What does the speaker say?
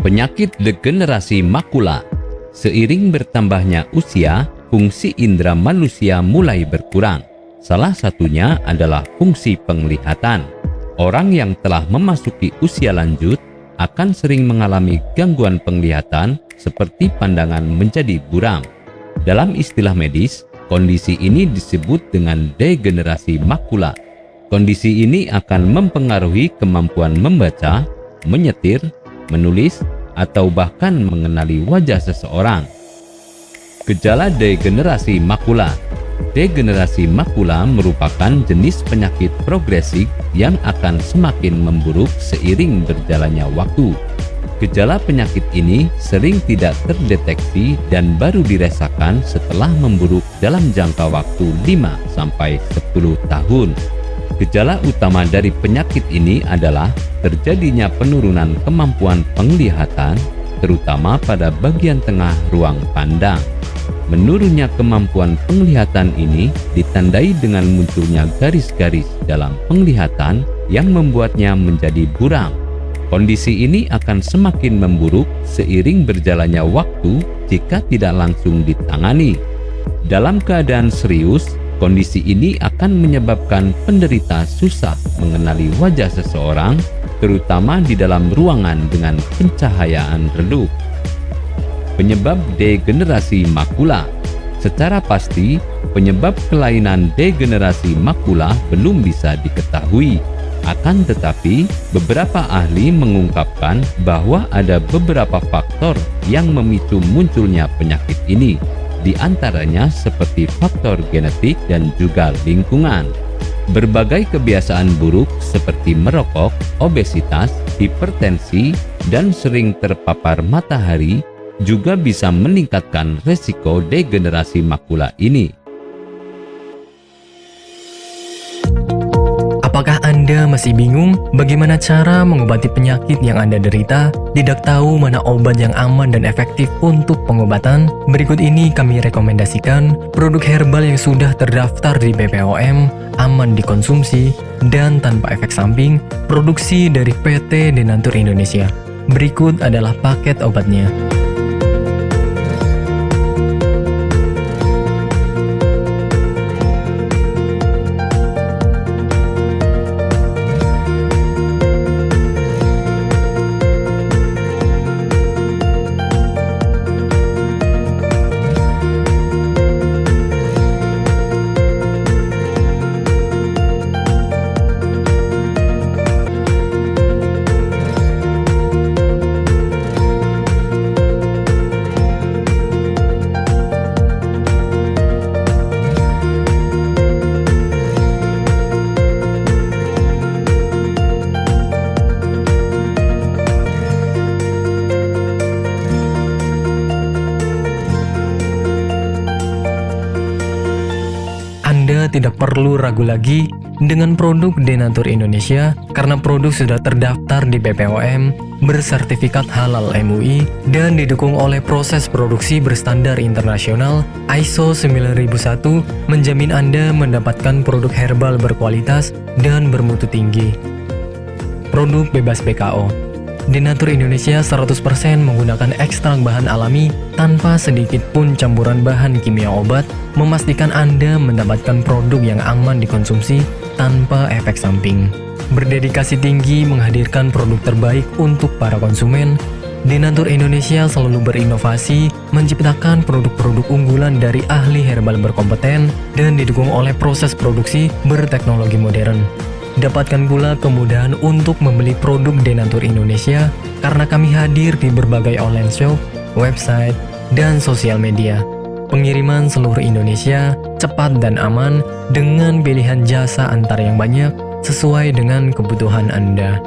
Penyakit degenerasi makula. Seiring bertambahnya usia, fungsi indera manusia mulai berkurang. Salah satunya adalah fungsi penglihatan. Orang yang telah memasuki usia lanjut akan sering mengalami gangguan penglihatan seperti pandangan menjadi buram. Dalam istilah medis, kondisi ini disebut dengan degenerasi makula. Kondisi ini akan mempengaruhi kemampuan membaca, menyetir, menulis, atau bahkan mengenali wajah seseorang. Gejala degenerasi makula Degenerasi makula merupakan jenis penyakit progresif yang akan semakin memburuk seiring berjalannya waktu. Gejala penyakit ini sering tidak terdeteksi dan baru dirasakan setelah memburuk dalam jangka waktu 5-10 tahun. Gejala utama dari penyakit ini adalah terjadinya penurunan kemampuan penglihatan, terutama pada bagian tengah ruang pandang. Menurunnya kemampuan penglihatan ini ditandai dengan munculnya garis-garis dalam penglihatan yang membuatnya menjadi buram. Kondisi ini akan semakin memburuk seiring berjalannya waktu jika tidak langsung ditangani. Dalam keadaan serius, Kondisi ini akan menyebabkan penderita susah mengenali wajah seseorang, terutama di dalam ruangan dengan pencahayaan redup. Penyebab degenerasi makula Secara pasti, penyebab kelainan degenerasi makula belum bisa diketahui. Akan tetapi, beberapa ahli mengungkapkan bahwa ada beberapa faktor yang memicu munculnya penyakit ini di antaranya seperti faktor genetik dan juga lingkungan. Berbagai kebiasaan buruk seperti merokok, obesitas, hipertensi, dan sering terpapar matahari juga bisa meningkatkan resiko degenerasi makula ini. Anda masih bingung bagaimana cara mengobati penyakit yang Anda derita? Tidak tahu mana obat yang aman dan efektif untuk pengobatan? Berikut ini kami rekomendasikan produk herbal yang sudah terdaftar di BPOM, aman dikonsumsi, dan tanpa efek samping, produksi dari PT Denatur Indonesia. Berikut adalah paket obatnya. Tidak perlu ragu lagi dengan produk Denatur Indonesia karena produk sudah terdaftar di BPOM, bersertifikat halal MUI, dan didukung oleh proses produksi berstandar internasional ISO 9001 menjamin Anda mendapatkan produk herbal berkualitas dan bermutu tinggi. Produk bebas BKO Denatur Indonesia 100% menggunakan ekstrak bahan alami tanpa sedikit pun campuran bahan kimia obat, memastikan Anda mendapatkan produk yang aman dikonsumsi tanpa efek samping. Berdedikasi tinggi menghadirkan produk terbaik untuk para konsumen, Denatur Indonesia selalu berinovasi, menciptakan produk-produk unggulan dari ahli herbal berkompeten dan didukung oleh proses produksi berteknologi modern. Dapatkan pula kemudahan untuk membeli produk Denatur Indonesia karena kami hadir di berbagai online shop, website, dan sosial media. Pengiriman seluruh Indonesia cepat dan aman dengan pilihan jasa antar yang banyak sesuai dengan kebutuhan Anda.